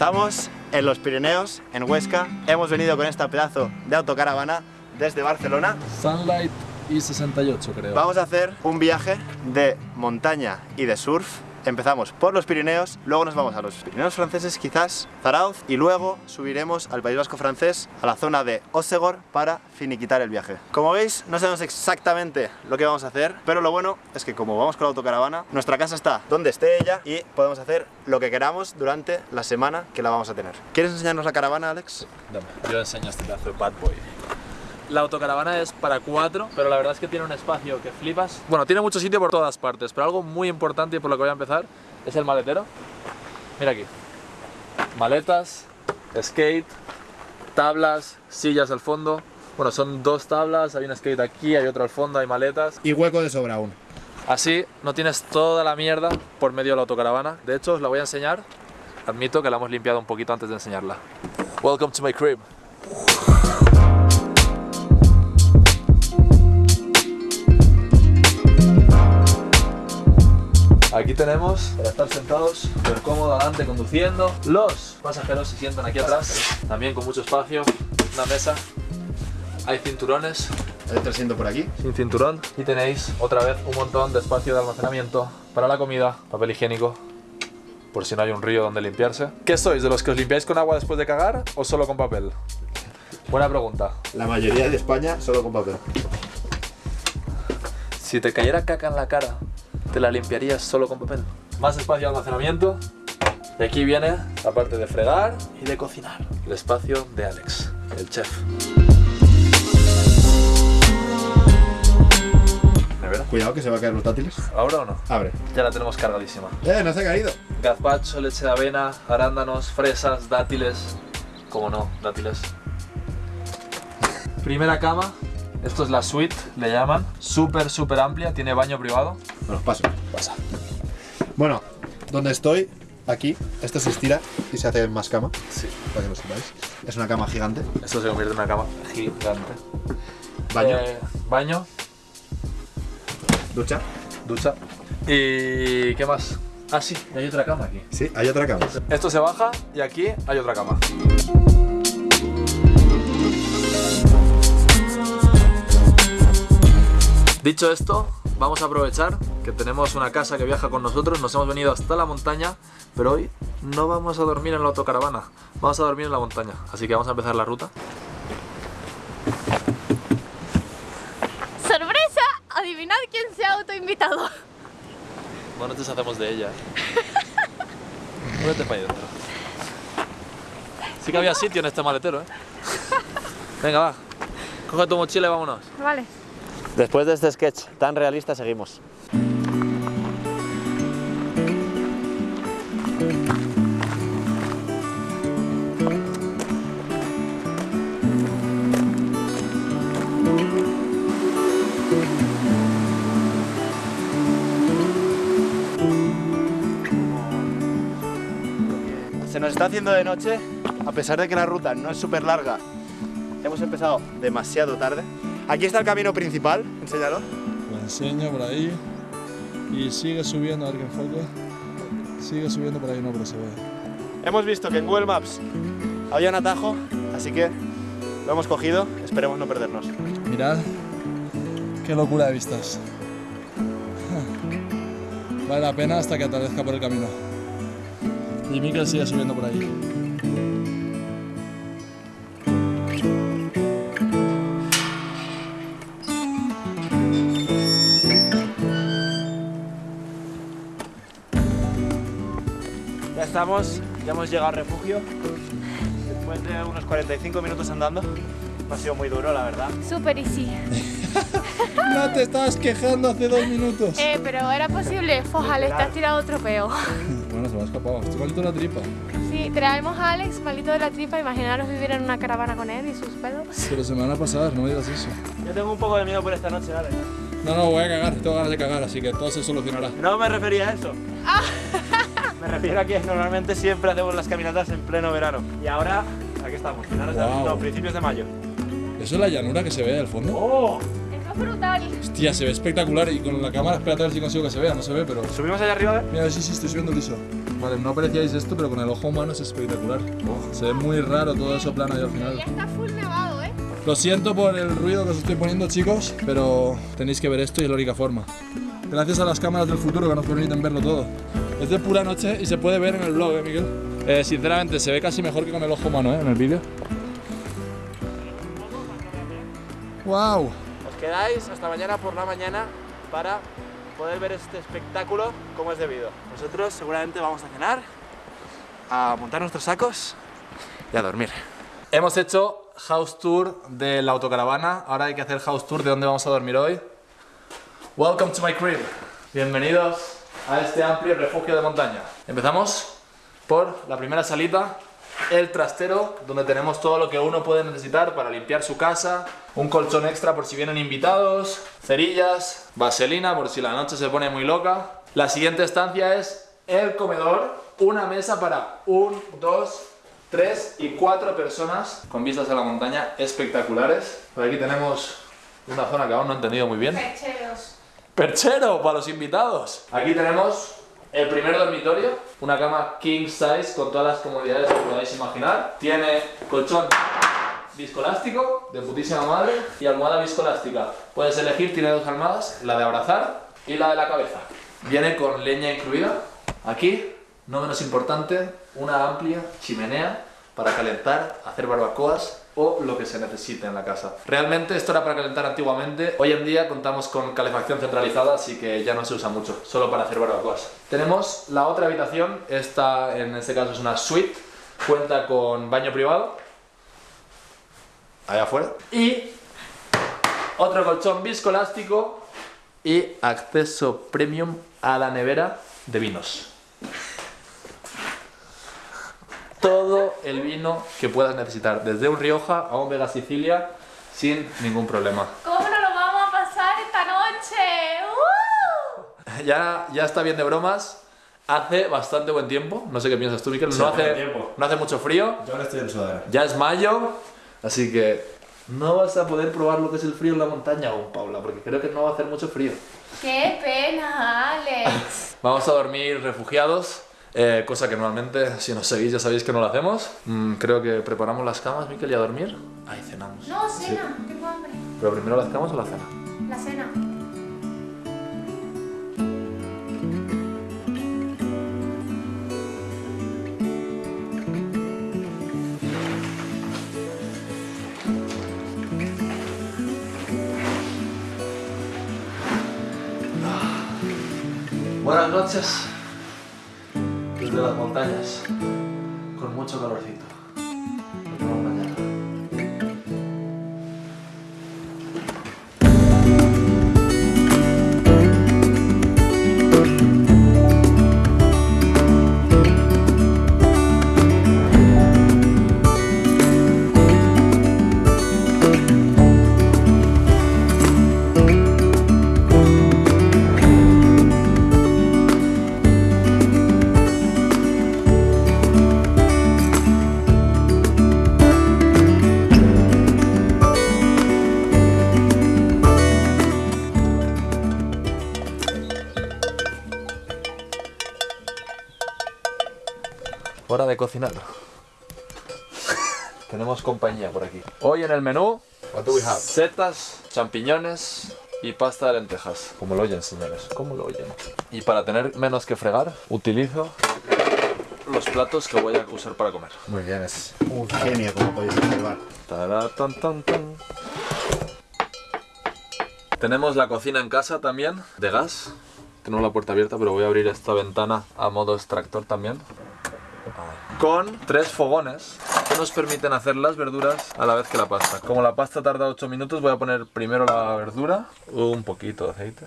Estamos en los Pirineos, en Huesca. Hemos venido con esta pedazo de autocaravana desde Barcelona. Sunlight y 68 creo. Vamos a hacer un viaje de montaña y de surf. Empezamos por los Pirineos, luego nos vamos a los Pirineos franceses, quizás Zarauz, y luego subiremos al País Vasco francés, a la zona de Osegor, para finiquitar el viaje. Como veis, no sabemos exactamente lo que vamos a hacer, pero lo bueno es que como vamos con la autocaravana, nuestra casa está donde esté ella y podemos hacer lo que queramos durante la semana que la vamos a tener. ¿Quieres enseñarnos la caravana, Alex? Dame, yo enseño este pedazo de bad boy. La autocaravana es para cuatro, pero la verdad es que tiene un espacio que flipas. Bueno, tiene mucho sitio por todas partes, pero algo muy importante y por lo que voy a empezar es el maletero. Mira aquí. Maletas, skate, tablas, sillas al fondo. Bueno, son dos tablas, hay un skate aquí, hay otro al fondo, hay maletas. Y hueco de sobra aún. Así no tienes toda la mierda por medio de la autocaravana. De hecho, os la voy a enseñar. Admito que la hemos limpiado un poquito antes de enseñarla. Welcome to my crib. Aquí tenemos para estar sentados súper cómodo adelante conduciendo. Los pasajeros se sientan aquí atrás, también con mucho espacio, una mesa. Hay cinturones Hay otro asiento por aquí. sin cinturón y tenéis otra vez un montón de espacio de almacenamiento para la comida, papel higiénico, por si no hay un río donde limpiarse. ¿Qué sois? ¿De los que os limpiáis con agua después de cagar o solo con papel? Buena pregunta. La mayoría de España solo con papel. Si te cayera caca en la cara, ¿te la limpiarías solo con papel? Más espacio de almacenamiento. Y aquí viene la parte de fregar y de cocinar. El espacio de Alex, el chef. Cuidado que se va a caer los dátiles. ¿Ahora o no? Abre. Ya la tenemos cargadísima. ¡Eh, no se ha caído! Gazpacho, leche de avena, arándanos, fresas, dátiles. ¿Cómo no? Dátiles. Primera cama. Esto es la suite, le llaman. Súper, súper amplia. Tiene baño privado. Bueno, paso. Pasa. Bueno, donde estoy, aquí, esto se estira y se hace más cama, Sí. para que lo sepáis. Es una cama gigante. Esto se convierte en una cama gigante. Baño, Eh, baño, ducha. ducha. ¿Y qué más? Ah, sí, hay otra cama aquí. Sí, hay otra cama. Esto se baja y aquí hay otra cama. Dicho esto, vamos a aprovechar que tenemos una casa que viaja con nosotros, nos hemos venido hasta la montaña, pero hoy no vamos a dormir en la autocaravana, vamos a dormir en la montaña, así que vamos a empezar la ruta. ¡Sorpresa! Adivinad quién se ha autoinvitado. No nos deshacemos de ella. Muévete para ahí dentro. Sí que había sitio en este maletero, ¿eh? Venga, va. Coge tu mochila y vámonos. Vale. Después de este sketch tan realista, seguimos. Se nos está haciendo de noche, a pesar de que la ruta no es súper larga. Hemos empezado demasiado tarde. Aquí está el camino principal, enséñalo. Lo enseño por ahí. Y sigue subiendo, a ver que enfoque. Sigue subiendo por ahí, no, pero se ve. Hemos visto que en Google Maps había un atajo, así que lo hemos cogido, esperemos no perdernos. Mirad. Qué locura de vistas. Vale la pena hasta que atardezca por el camino. Y Mikel sigue subiendo por ahí. Estamos, ya hemos llegado al refugio. Después de unos 45 minutos andando, no ha sido muy duro, la verdad. Super easy. No te estabas quejando hace dos minutos. Eh, pero era posible. Fojale, te has tirado otro peo. Bueno, se me ha escapado. Estoy malito la tripa. Sí, traemos a Alex, malito de la tripa. Imaginaros vivir en una caravana con él y sus pedos. Pero se me van a pasar, no me digas eso. Yo tengo un poco de miedo por esta noche, ¿vale? No, no, voy a cagar. Tengo ganas de cagar, así que todo se solucionará. No me refería a eso. Me refiero a que normalmente siempre hacemos las caminatas en pleno verano. Y ahora, aquí estamos, finales de Guau. no, principios de mayo. ¿Eso es la llanura que se ve al fondo? ¡Oh! Eso Es brutal. Hostia, se ve espectacular y con la cámara, espérate a ver si consigo que se vea, no se ve, pero... Subimos allá arriba, ¿eh? Mira, sí, sí, estoy subiendo liso. Vale, no apreciáis esto, pero con el ojo humano es espectacular. Se ve muy raro todo eso plano ahí al Ya final. está full nevado, ¿eh? Lo siento por el ruido que os estoy poniendo, chicos, pero tenéis que ver esto y es la única forma. Gracias a las cámaras del futuro que nos permiten verlo todo. Es de pura noche y se puede ver en el vlog, ¿eh, Miguel? Eh, sinceramente, se ve casi mejor que con el ojo humano, ¿eh? En el vídeo. ¡Wow! Os quedáis hasta mañana por la mañana para poder ver este espectáculo como es debido. Nosotros seguramente vamos a cenar, a montar nuestros sacos y a dormir. Hemos hecho house tour de la autocaravana. Ahora hay que hacer house tour de dónde vamos a dormir hoy. Welcome to my crib. Bienvenidos a este amplio refugio de montaña. Empezamos por la primera salita, el trastero, donde tenemos todo lo que uno puede necesitar para limpiar su casa, un colchón extra por si vienen invitados, cerillas, vaselina por si la noche se pone muy loca. La siguiente estancia es el comedor, una mesa para un, dos, tres y cuatro personas con vistas a la montaña espectaculares. Por aquí tenemos una zona que aún no he entendido muy bien. Perchero para los invitados. Aquí tenemos el primer dormitorio, una cama king size con todas las comodidades que podáis imaginar. Tiene colchón viscoelástico de putísima madre y almohada viscoelástica. Puedes elegir, tiene dos almohadas, la de abrazar y la de la cabeza. Viene con leña incluida. Aquí, no menos importante, una amplia chimenea para calentar, hacer barbacoas o lo que se necesite en la casa. Realmente esto era para calentar antiguamente, hoy en día contamos con calefacción centralizada, así que ya no se usa mucho, solo para hacer barbacoas. Tenemos la otra habitación, esta en este caso es una suite, cuenta con baño privado, allá afuera, y otro colchón viscoelástico y acceso premium a la nevera de vinos todo el vino que puedas necesitar, desde un Rioja a un Vega Sicilia, sin ningún problema. ¿Cómo nos lo vamos a pasar esta noche? ¡Uh! Ya, ya está bien de bromas. Hace bastante buen tiempo. No sé qué piensas tú, Miquel. No, hace no hace mucho frío. Yo ahora estoy en sudadera. Ya es mayo. Así que no vas a poder probar lo que es el frío en la montaña aún, Paula, porque creo que no va a hacer mucho frío. ¡Qué pena, Alex! Vamos a dormir refugiados. Eh, cosa que normalmente, si nos seguís, ya sabéis que no lo hacemos. Mm, creo que preparamos las camas, Miquel, y a dormir. Ahí cenamos. No, cena. Tengo hambre. ¿Pero primero las camas o la cena? La cena. Buenas noches montañas, con mucho calorcito. Cocinar. Tenemos compañía por aquí. Hoy en el menú, setas, champiñones y pasta de lentejas. Como lo oyen, señores, como lo oyen. Y para tener menos que fregar, utilizo los platos que voy a usar para comer. Muy bien, es un genio como podéis observar. Tará, tan, tan, tan. Tenemos la cocina en casa también, de gas. Tenemos la puerta abierta, pero voy a abrir esta ventana a modo extractor también. Con tres fogones que nos permiten hacer las verduras a la vez que la pasta. Como la pasta tarda 8 minutos, voy a poner primero la verdura, un poquito de aceite.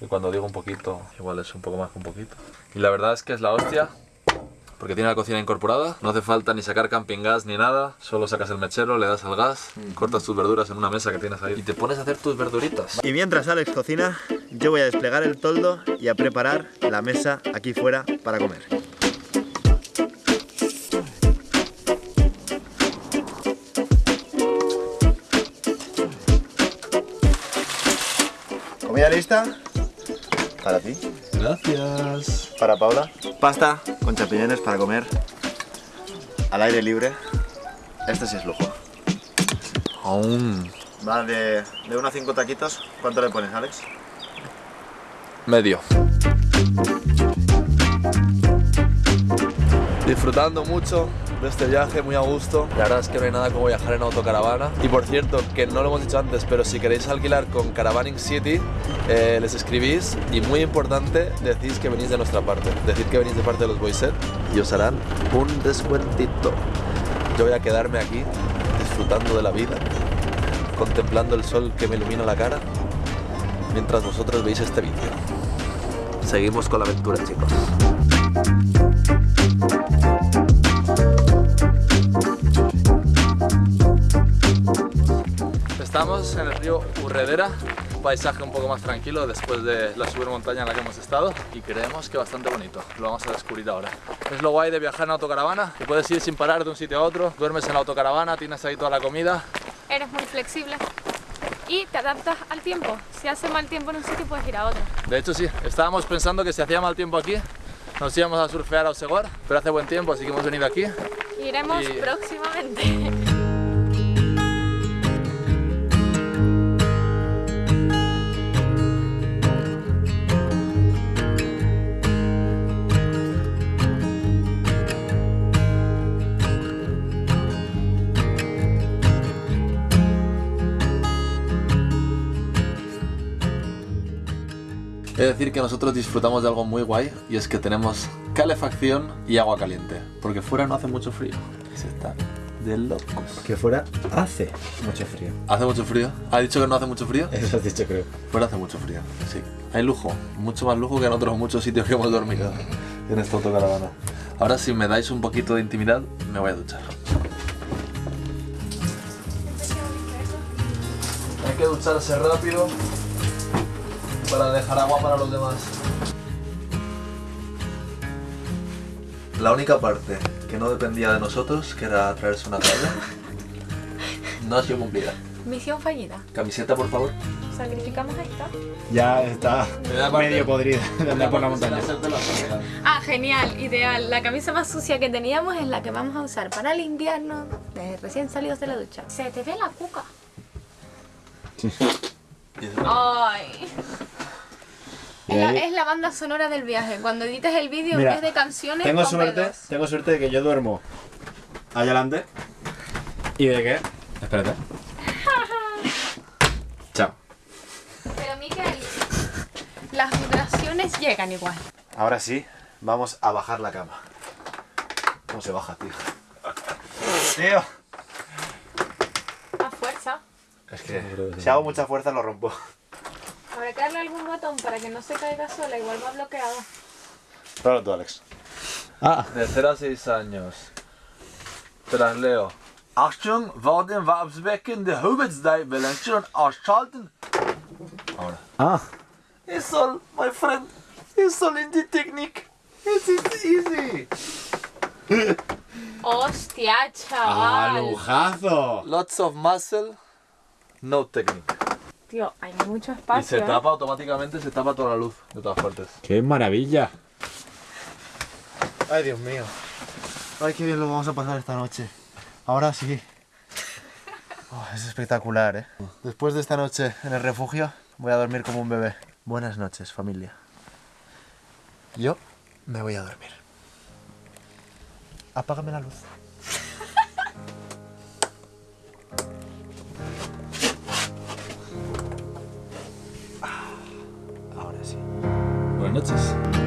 Y cuando digo un poquito, igual es un poco más que un poquito. Y la verdad es que es la hostia, porque tiene la cocina incorporada, no hace falta ni sacar camping gas ni nada, solo sacas el mechero, le das al gas, cortas tus verduras en una mesa que tienes ahí y te pones a hacer tus verduritas. Y mientras Alex cocina, yo voy a desplegar el toldo y a preparar la mesa aquí fuera para comer. Comida lista. Para ti. Gracias. Para Paula. Pasta con champiñones para comer. Al aire libre. Este sí es lujo. Aún. Va de, de 1 a 5 taquitos. ¿Cuánto le pones, Alex? Medio. Disfrutando mucho de este viaje, muy a gusto. La verdad es que no hay nada como viajar en autocaravana. Y por cierto, que no lo hemos dicho antes, pero si queréis alquilar con Caravaning City, eh, les escribís y muy importante, decís que venís de nuestra parte. Decid que venís de parte de los Boyset y os harán un descuentito. Yo voy a quedarme aquí disfrutando de la vida, contemplando el sol que me ilumina la cara, mientras vosotros veis este vídeo. Seguimos con la aventura, chicos. Estamos en el río Urredera, un paisaje un poco más tranquilo después de la montaña en la que hemos estado y creemos que bastante bonito, lo vamos a descubrir ahora. Es lo guay de viajar en autocaravana, que puedes ir sin parar de un sitio a otro, duermes en la autocaravana, tienes ahí toda la comida. Eres muy flexible y te adaptas al tiempo. Si hace mal tiempo en un sitio puedes ir a otro. De hecho sí, estábamos pensando que si hacía mal tiempo aquí nos íbamos a surfear a Osegor, pero hace buen tiempo así que hemos venido aquí. Iremos Y- próximamente. He de decir que nosotros disfrutamos de algo muy guay y es que tenemos calefacción y agua caliente, porque fuera no hace mucho frío. Se está de locos. Que fuera hace mucho frío. ¿Hace mucho frío? ¿Ha dicho que no hace mucho frío? Eso has dicho, creo. Fuera hace mucho frío, sí. Hay lujo, mucho más lujo que en otros muchos sitios que hemos dormido en esta autocaravana. Ahora si me dais un poquito de intimidad, me voy a duchar. Hay que ducharse rápido para dejar agua para los demás. La única parte que no dependía de nosotros, que era traerse una toalla, no ha sido cumplida. Misión fallida. Camiseta, por favor. Sacrificamos esta. Ya está medio podrida de andar por la montaña. Ah, genial, ideal. La camisa más sucia que teníamos es la que vamos a usar para el invierno, de recién salidos de la ducha. Se te ve la cuca. Ay. Es la, es la banda sonora del viaje. Cuando edites el vídeo en vez de canciones, Tengo suerte, tengo suerte de que yo duermo allá adelante. ¿Y de qué? Espérate. Chao. Pero Miquel, las vibraciones llegan igual. Ahora sí, vamos a bajar la cama. ¿Cómo se baja, tío? Tío. A fuerza. Es que si hago mucha fuerza lo rompo. Habrá que darle algún botón para que no se caiga sola, igual va bloqueado. Pruébalo tú, Alex. Ah. De 0 a 6 años. Te las leo. Achtung, war den Wabsbecken der Hobbitsdei Belenchen ausschalten. Ahora. Ah. It's all, my friend. It's all in the technique. It's, it's easy. ¡Hostia, ¡Ah, chaval! lujazo! Lots of muscle, no technique. Tío, hay mucho Y se espacio. ¿eh? tapa automáticamente, se tapa toda la luz de todas partes. ¡Qué maravilla! Ay, Dios mío. Ay, qué bien lo vamos a pasar esta noche. Ahora sí. Oh, es espectacular, ¿eh? Después de esta noche en el refugio, voy a dormir como un bebé. Buenas noches, familia. Yo me voy a dormir. Apágame la luz. Nutzes.